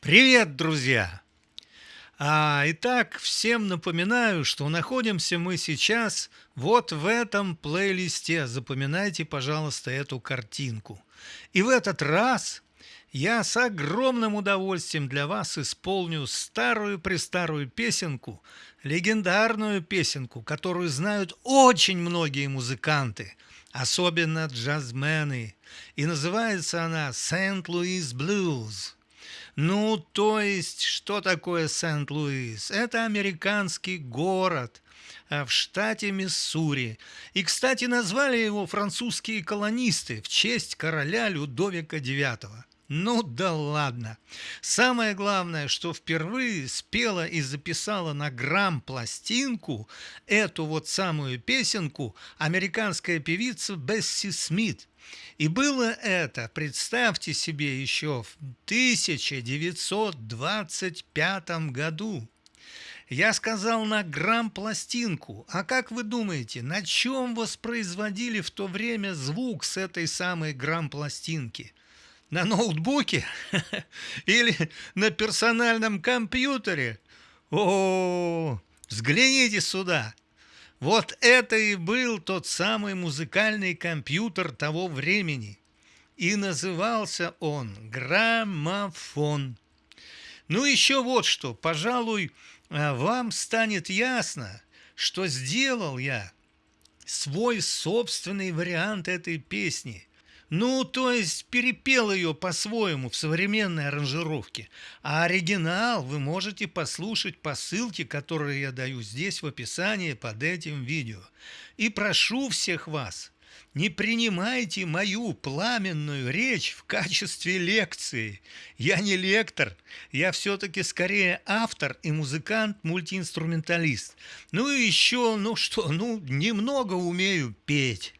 Привет, друзья! А, итак, всем напоминаю, что находимся мы сейчас вот в этом плейлисте. Запоминайте, пожалуйста, эту картинку. И в этот раз я с огромным удовольствием для вас исполню старую-престарую песенку, легендарную песенку, которую знают очень многие музыканты, особенно джазмены. И называется она «Сент-Луис Blues». Ну, то есть, что такое Сент-Луис? Это американский город а, в штате Миссури. И, кстати, назвали его французские колонисты в честь короля Людовика IX. Ну да ладно. Самое главное, что впервые спела и записала на грамм пластинку эту вот самую песенку американская певица Бесси Смит. И было это, представьте себе, еще в 1925 году. Я сказал на грамм пластинку. А как вы думаете, на чем воспроизводили в то время звук с этой самой грамм пластинки? На ноутбуке или на персональном компьютере? О, взгляните сюда. Вот это и был тот самый музыкальный компьютер того времени. И назывался он граммофон. Ну еще вот что, пожалуй, а, вам станет ясно, что сделал я свой собственный вариант этой песни – ну, то есть перепел ее по-своему в современной аранжировке. А оригинал вы можете послушать по ссылке, которую я даю здесь в описании под этим видео. И прошу всех вас, не принимайте мою пламенную речь в качестве лекции. Я не лектор, я все-таки скорее автор и музыкант-мультиинструменталист. Ну и еще, ну что, ну немного умею петь.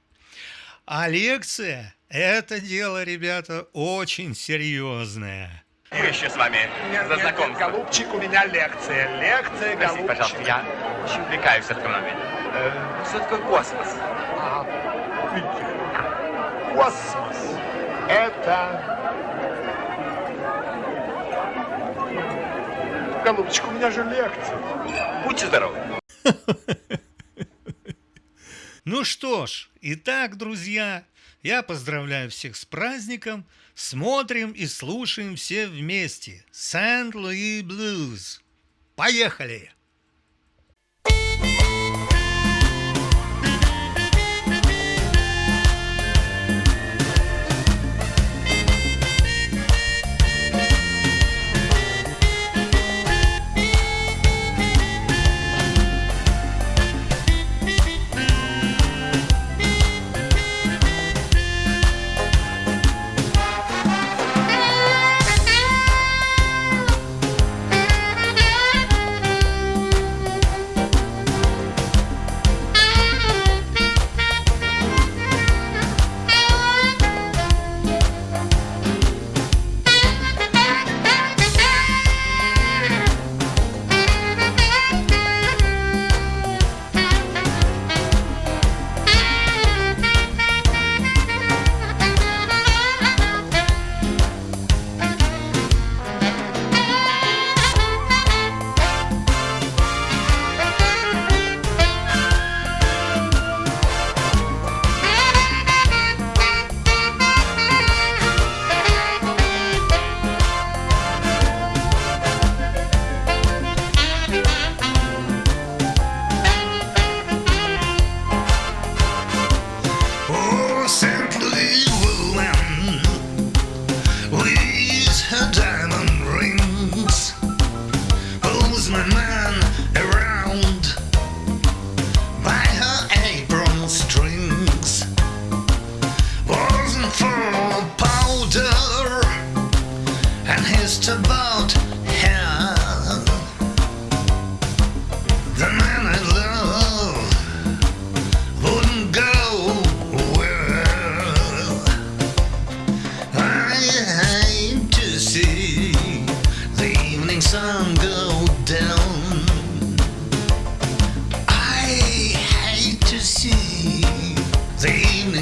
А лекция – это дело, ребята, очень серьезное. Мы еще с вами нет, за знакомство. Нет, голубчик, у меня лекция. Лекция, Простите, голубчик. пожалуйста, я очень увлекаюсь астрономией. Э, что такое космос? А, космос – это... Голубчик, у меня же лекция. Будьте здоровы. Ну что ж, итак, друзья, я поздравляю всех с праздником. Смотрим и слушаем все вместе. Сент-Луи Блюз. Поехали!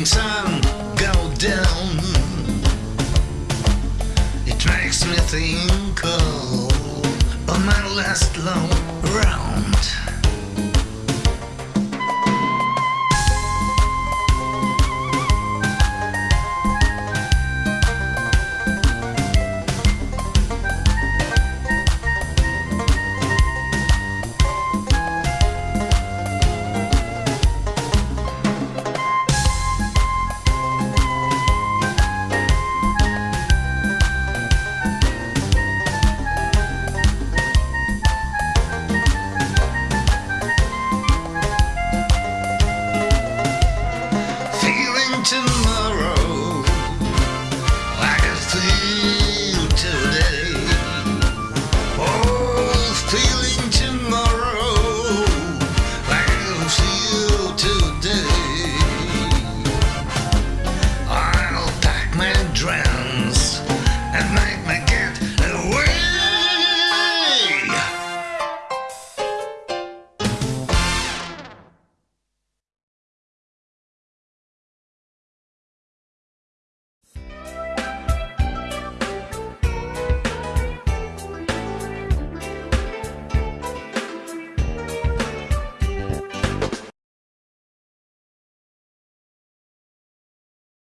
Sun go down, it makes me think of my last long round.